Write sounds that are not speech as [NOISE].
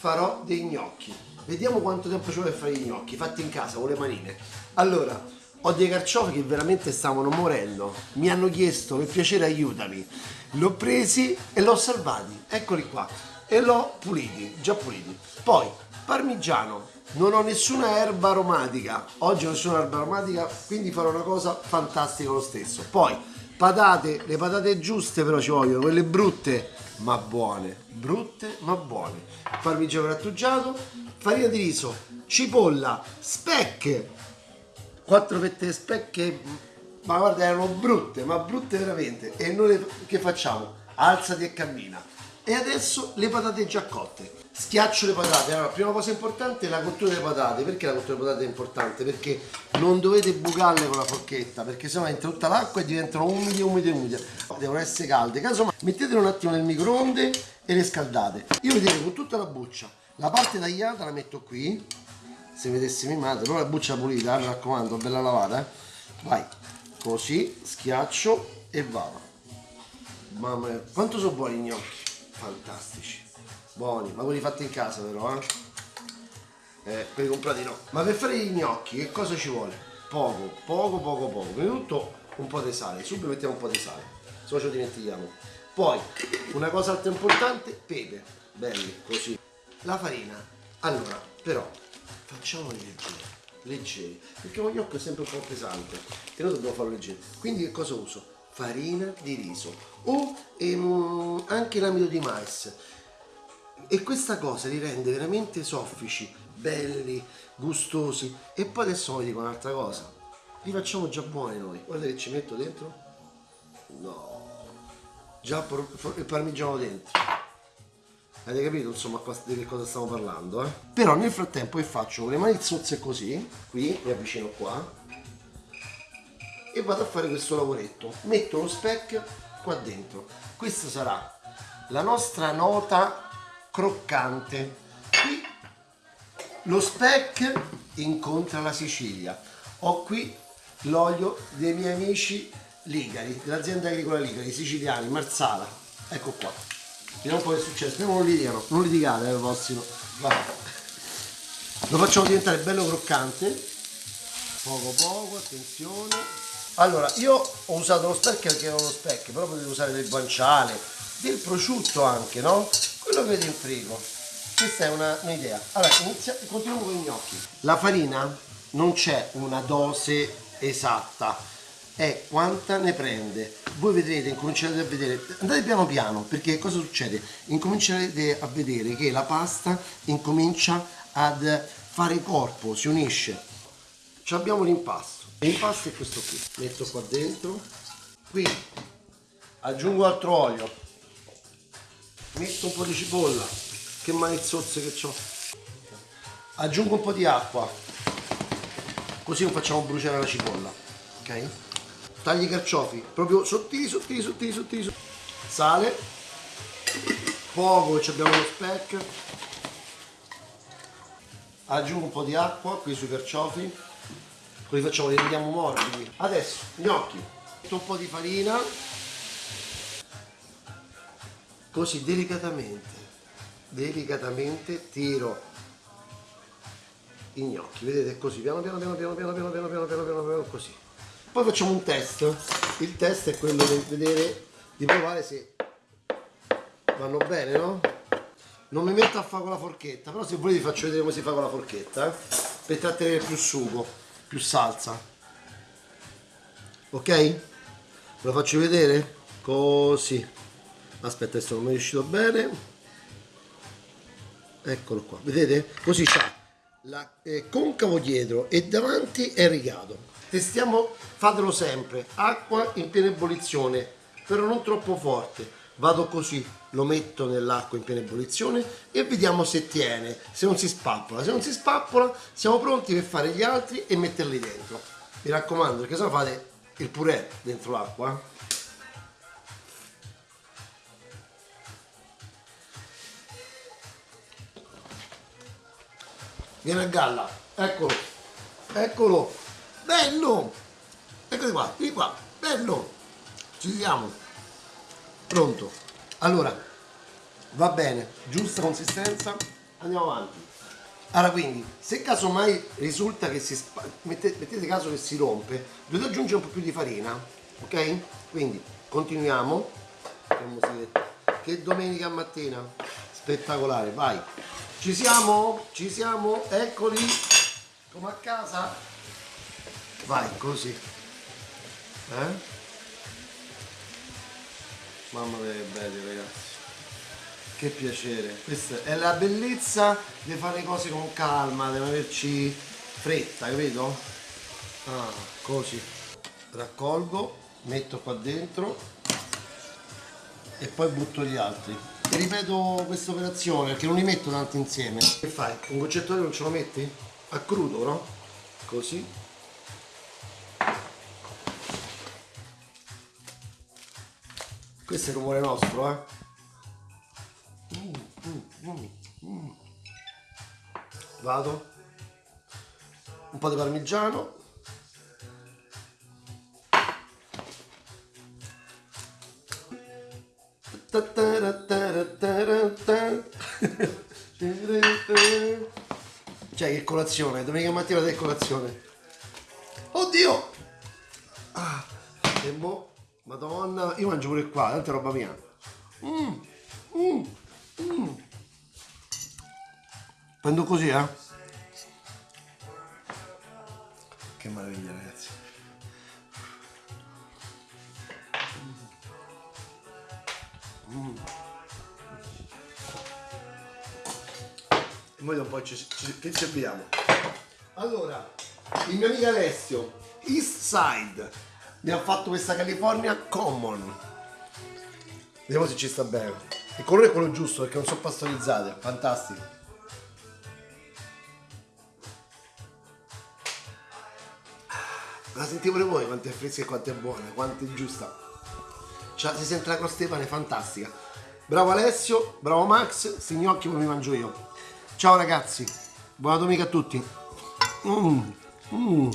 farò dei gnocchi. Vediamo quanto tempo ci vuole per fare gli gnocchi, fatti in casa con le manine. Allora, ho dei carciofi che veramente stavano morendo. Mi hanno chiesto, per piacere aiutami. L'ho presi e l'ho salvati. Eccoli qua. E l'ho puliti, già puliti. Poi, parmigiano. Non ho nessuna erba aromatica. Oggi ho nessuna erba aromatica, quindi farò una cosa fantastica lo stesso. Poi, patate, le patate giuste però ci vogliono, quelle brutte ma buone, brutte ma buone. Parmigiano grattugiato, farina di riso, cipolla, specche, quattro fette specche, ma guarda erano brutte, ma brutte veramente. E noi che facciamo? Alzati e cammina. E adesso le patate già cotte. Schiaccio le patate. Allora, prima cosa importante è la cottura delle patate. Perché la cottura delle patate è importante? Perché non dovete bucarle con la forchetta, perché sennò entra tutta l'acqua e diventano umide, umide, umide. Devono essere calde. Casomai mettetele un attimo nel microonde e le scaldate. Io vedete con tutta la buccia. La parte tagliata la metto qui. Se vedessi mia madre, però la buccia pulita, mi raccomando, bella lavata. Eh. Vai, così, schiaccio e vado. Mamma mia, quanto sono buoni gnocchi? Fantastici. Buoni ma quelli fatti in casa però eh? eh quelli comprati no. Ma per fare gli gnocchi che cosa ci vuole? poco poco poco poco. Prima di tutto un po' di sale. Subito mettiamo un po' di sale. Se no lo dimentichiamo. Poi una cosa altra importante pepe. Belli così. La farina. Allora però facciamoli leggeri. Leggeri. Perché lo gnocco è sempre un po' pesante. E noi dobbiamo farlo leggero quindi che cosa uso? Farina di riso o ehm, anche l'amido di mais. E questa cosa li rende veramente soffici, belli, gustosi. E poi adesso vi dico un'altra cosa. Li facciamo già buoni noi. Guarda che ci metto dentro. No. Già il parmigiano dentro. Avete capito insomma di che cosa stiamo parlando eh? però nel frattempo che faccio con le mani zozze così qui mi avvicino qua e vado a fare questo lavoretto metto lo speck qua dentro questa sarà la nostra nota croccante. Qui lo speck incontra la Sicilia. Ho qui l'olio dei miei amici Ligari, dell'azienda agricola Ligari, siciliani, Marsala. Ecco qua. Vediamo un po' che è successo. Non litigano, non litigate al prossimo. Va. Lo facciamo diventare bello croccante. Poco poco, attenzione. Allora, io ho usato lo speck perché era uno speck, però potete usare del guanciale, del prosciutto anche, no? quello che vedi in frigo questa è un'idea. Allora inizia, continuiamo con i gnocchi la farina non c'è una dose esatta. È quanta ne prende? Voi vedrete incomincerete a vedere. Andate piano piano perché cosa succede? Incomincerete a vedere che la pasta incomincia ad fare corpo si unisce. Ci abbiamo l'impasto l'impasto è questo qui metto qua dentro. Qui aggiungo altro olio. Metto un po' di cipolla che malezzozze che ho aggiungo un po' di acqua così non facciamo bruciare la cipolla ok? Tagli i carciofi proprio sottili sottili sottili sottili sale poco che abbiamo lo speck aggiungo un po' di acqua qui sui carciofi così facciamo li rendiamo morbidi adesso gnocchi metto un po' di farina così delicatamente delicatamente tiro i gnocchi vedete così piano piano piano piano piano piano piano piano piano piano piano così poi facciamo un test il test è quello di vedere di provare se vanno bene no? non mi metto a fare con la forchetta però se volete vi faccio vedere come si fa con la forchetta eh? per trattenere più sugo più salsa. Ok? ve lo faccio vedere? così. Aspetta adesso non è riuscito bene. Eccolo qua vedete? Così c'ha la eh, concavo dietro e davanti è rigato. Testiamo fatelo sempre. Acqua in piena ebollizione però non troppo forte vado così lo metto nell'acqua in piena ebollizione e vediamo se tiene se non si spappola. Se non si spappola siamo pronti per fare gli altri e metterli dentro. Mi raccomando perché se no fate il purè dentro l'acqua viene a galla. Eccolo. Eccolo. Bello. Eccoli qua qui qua. Bello. Ci siamo pronto allora va bene giusta consistenza andiamo avanti. Allora quindi, se casomai risulta che si spa- mette- mettete caso che si rompe, dovete aggiungere un po' più di farina, ok? Quindi continuiamo. Che domenica mattina, spettacolare, vai. Ci siamo? Ci siamo? Eccoli, come a casa. Vai, così. Eh? Mamma mia che belli ragazzi. Che piacere. Questa è la bellezza di fare le cose con calma, di non averci fretta, capito? Ah, così. Raccolgo, metto qua dentro e poi butto gli altri. E ripeto questa operazione perché non li metto tanti insieme. Che fai? Un goccetto non ce lo metti? A crudo, no? Così. Questo è il rumore nostro, eh? Vado. Un po' di parmigiano. [LAUGHS] Cioè che colazione, domenica mattina che colazione. Pure qua, tanta roba mia. Mm, mm, mm. Prendo così, eh? Che meraviglia, ragazzi. Mm. E noi da un po' ci, ci, che ci abbiamo. Allora, il mio amico Alessio, East Side, mi ha fatto questa California Common. Vediamo se ci sta bene. Il colore è quello giusto perché non sono pastorizzate, fantastico. Ma sentite pure voi quanto è fresca e quanto è buona, quanto è giusta. Cioè, si sente la crostepane fantastica. Bravo Alessio, bravo Max, sti gnocchi come mi mangio io. Ciao ragazzi, buona domenica a tutti. Mm, mm.